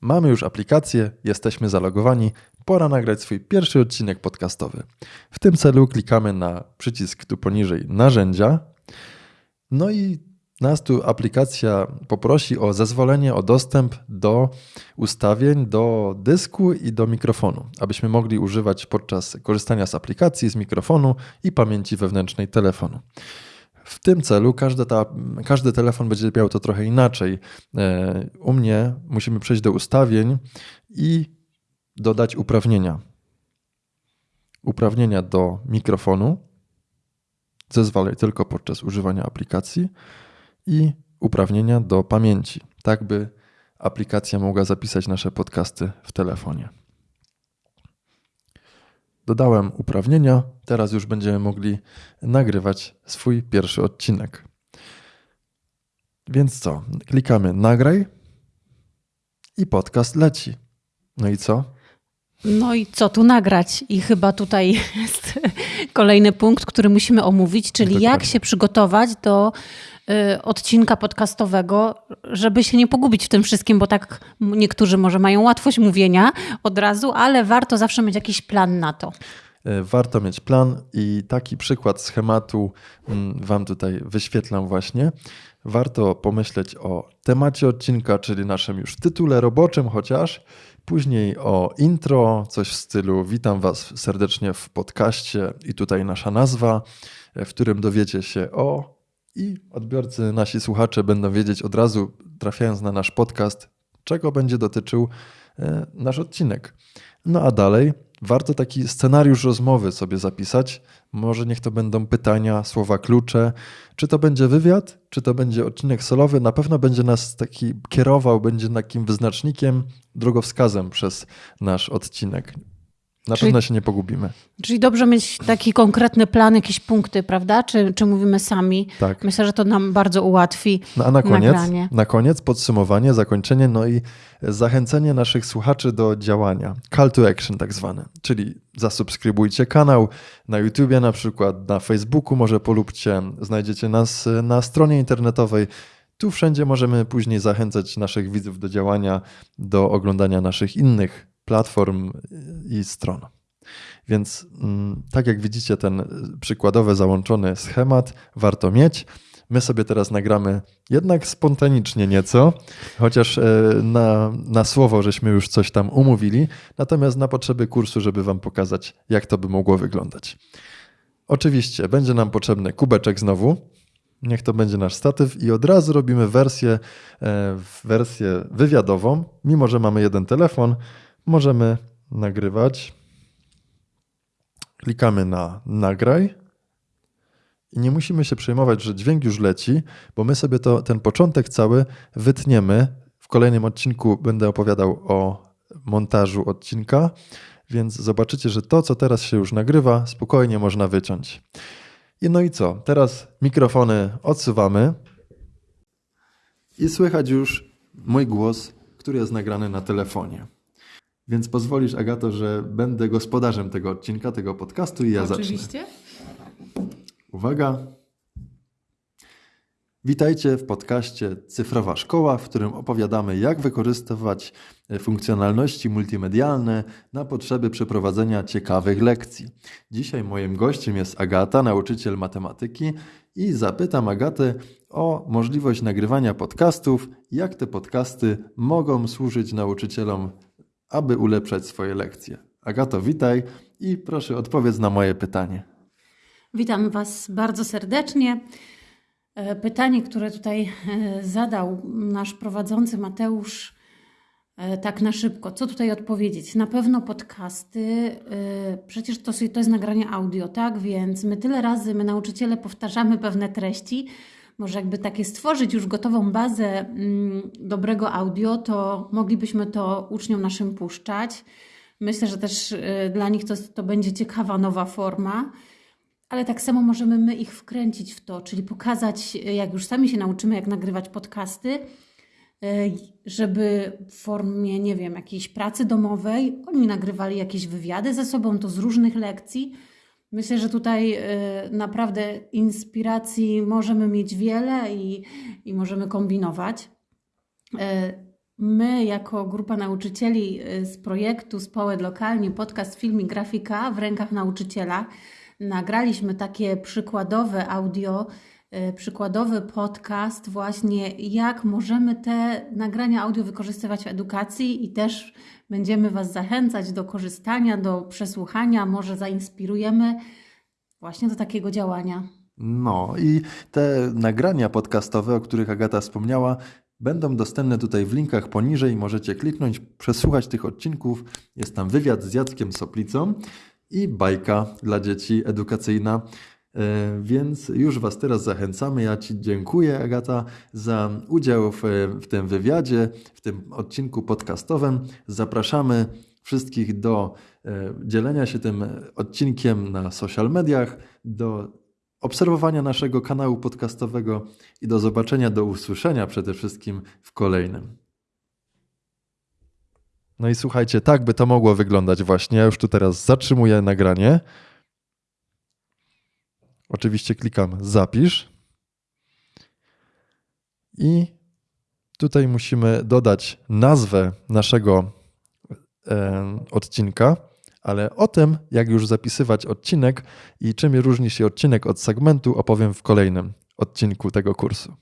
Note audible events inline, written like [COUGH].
Mamy już aplikację, jesteśmy zalogowani, pora nagrać swój pierwszy odcinek podcastowy. W tym celu klikamy na przycisk tu poniżej narzędzia. No i nas tu aplikacja poprosi o zezwolenie, o dostęp do ustawień, do dysku i do mikrofonu, abyśmy mogli używać podczas korzystania z aplikacji, z mikrofonu i pamięci wewnętrznej telefonu. W tym celu każdy, ta, każdy telefon będzie miał to trochę inaczej. E, u mnie musimy przejść do ustawień i dodać uprawnienia. Uprawnienia do mikrofonu. Zezwalaj tylko podczas używania aplikacji i uprawnienia do pamięci, tak by aplikacja mogła zapisać nasze podcasty w telefonie. Dodałem uprawnienia, teraz już będziemy mogli nagrywać swój pierwszy odcinek. Więc co? Klikamy nagraj i podcast leci. No i co? No i co tu nagrać? I chyba tutaj jest [LAUGHS] kolejny punkt, który musimy omówić, czyli Dokładnie. jak się przygotować do odcinka podcastowego, żeby się nie pogubić w tym wszystkim, bo tak niektórzy może mają łatwość mówienia od razu, ale warto zawsze mieć jakiś plan na to. E, warto mieć plan i taki przykład schematu mm, Wam tutaj wyświetlam właśnie. Warto pomyśleć o temacie odcinka, czyli naszym już tytule roboczym chociaż, później o intro, coś w stylu witam Was serdecznie w podcaście i tutaj nasza nazwa, e, w którym dowiecie się o i odbiorcy, nasi słuchacze będą wiedzieć od razu, trafiając na nasz podcast, czego będzie dotyczył e, nasz odcinek. No a dalej warto taki scenariusz rozmowy sobie zapisać. Może niech to będą pytania, słowa klucze. Czy to będzie wywiad, czy to będzie odcinek solowy, na pewno będzie nas taki kierował, będzie takim wyznacznikiem, drogowskazem przez nasz odcinek. Na czyli, pewno się nie pogubimy. Czyli dobrze mieć taki konkretny plan, jakieś punkty, prawda? Czy, czy mówimy sami? Tak. Myślę, że to nam bardzo ułatwi. No a na koniec, nagranie. na koniec podsumowanie, zakończenie, no i zachęcenie naszych słuchaczy do działania. Call to action tak zwane. Czyli zasubskrybujcie kanał na YouTubie na przykład, na Facebooku może polubcie, znajdziecie nas na stronie internetowej. Tu wszędzie możemy później zachęcać naszych widzów do działania, do oglądania naszych innych platform i stron. Więc mm, tak jak widzicie, ten przykładowy załączony schemat warto mieć. My sobie teraz nagramy jednak spontanicznie nieco, chociaż e, na, na słowo żeśmy już coś tam umówili, natomiast na potrzeby kursu, żeby Wam pokazać, jak to by mogło wyglądać. Oczywiście będzie nam potrzebny kubeczek znowu. Niech to będzie nasz statyw i od razu robimy wersję, e, wersję wywiadową, mimo że mamy jeden telefon możemy nagrywać. Klikamy na nagraj i nie musimy się przejmować, że dźwięk już leci, bo my sobie to, ten początek cały wytniemy. W kolejnym odcinku będę opowiadał o montażu odcinka, więc zobaczycie, że to, co teraz się już nagrywa, spokojnie można wyciąć. I no i co? Teraz mikrofony odsuwamy i słychać już mój głos, który jest nagrany na telefonie. Więc pozwolisz, Agato, że będę gospodarzem tego odcinka, tego podcastu i ja Oczywiście. zacznę. Oczywiście. Uwaga. Witajcie w podcaście Cyfrowa Szkoła, w którym opowiadamy, jak wykorzystywać funkcjonalności multimedialne na potrzeby przeprowadzenia ciekawych lekcji. Dzisiaj moim gościem jest Agata, nauczyciel matematyki, i zapytam Agatę o możliwość nagrywania podcastów, jak te podcasty mogą służyć nauczycielom aby ulepszać swoje lekcje. Agato, witaj i proszę odpowiedz na moje pytanie. Witam Was bardzo serdecznie. E, pytanie, które tutaj e, zadał nasz prowadzący Mateusz, e, tak na szybko. Co tutaj odpowiedzieć? Na pewno podcasty, przecież to, to jest nagranie audio, tak? Więc my tyle razy, my nauczyciele powtarzamy pewne treści, może jakby takie stworzyć już gotową bazę mm, dobrego audio, to moglibyśmy to uczniom naszym puszczać. Myślę, że też y, dla nich to, to będzie ciekawa nowa forma, ale tak samo możemy my ich wkręcić w to, czyli pokazać, y, jak już sami się nauczymy, jak nagrywać podcasty, y, żeby w formie, nie wiem, jakiejś pracy domowej oni nagrywali jakieś wywiady ze sobą, to z różnych lekcji Myślę, że tutaj y, naprawdę inspiracji możemy mieć wiele i, i możemy kombinować. Y, My, jako grupa nauczycieli y, z projektu Społed Lokalnie, podcast, film i grafika w rękach nauczyciela, nagraliśmy takie przykładowe audio, przykładowy podcast, właśnie jak możemy te nagrania audio wykorzystywać w edukacji i też będziemy Was zachęcać do korzystania, do przesłuchania, może zainspirujemy właśnie do takiego działania. No i te nagrania podcastowe, o których Agata wspomniała, będą dostępne tutaj w linkach poniżej. Możecie kliknąć, przesłuchać tych odcinków. Jest tam wywiad z Jackiem Soplicą i bajka dla dzieci edukacyjna. E, więc już Was teraz zachęcamy. Ja Ci dziękuję, Agata, za udział w, w tym wywiadzie, w tym odcinku podcastowym. Zapraszamy wszystkich do e, dzielenia się tym odcinkiem na social mediach, do obserwowania naszego kanału podcastowego i do zobaczenia, do usłyszenia przede wszystkim w kolejnym. No i słuchajcie, tak by to mogło wyglądać właśnie. Ja już tu teraz zatrzymuję nagranie. Oczywiście klikam zapisz. I tutaj musimy dodać nazwę naszego e, odcinka ale o tym, jak już zapisywać odcinek i czym różni się odcinek od segmentu, opowiem w kolejnym odcinku tego kursu.